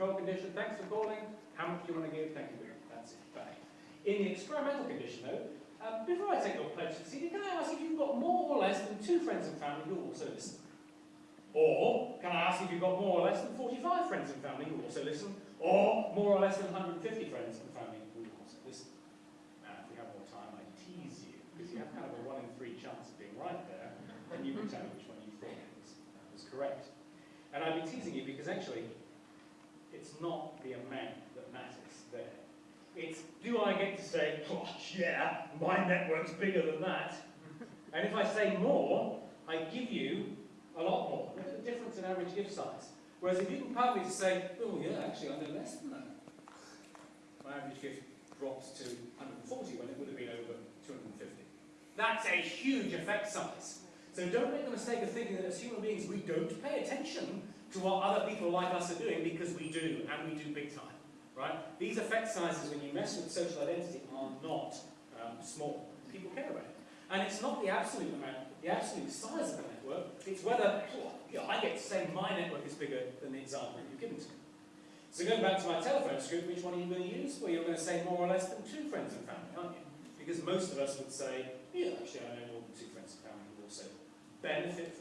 control condition, thanks for calling, how much do you want to give, thank you much, that's it, bang. In the experimental condition though, um, before I take your pledge to CD, can I ask if you've got more or less than two friends and family who also listen? Or, can I ask if you've got more or less than 45 friends and family who also listen? Or, more or less than 150 friends and family who also listen? Now, if we have more time, I tease you, because you have kind of a one in three chance of being right there, and you can tell me which one you thought was, correct. And I've been teasing you because actually, the amount that matters there. It's, do I get to say, gosh, yeah, my network's bigger than that? And if I say more, I give you a lot more. Look at the difference in average gift size. Whereas if you can to say, oh yeah, actually I know less than that. My average gift drops to 140 when it would have been over 250. That's a huge effect size. So don't make the mistake of thinking that as human beings we don't pay attention to what other people like us are doing because we do, and we do big time. Right? These effect sizes, when you mess with social identity, are not um, small. People care about it. And it's not the absolute amount, the absolute size of the network, it's whether I get to say my network is bigger than the example you've given to me. So going back to my telephone script, which one are you going to use? Well, you're going to say more or less than two friends and family, aren't you? Because most of us would say, yeah, actually I know more than two friends and family benefit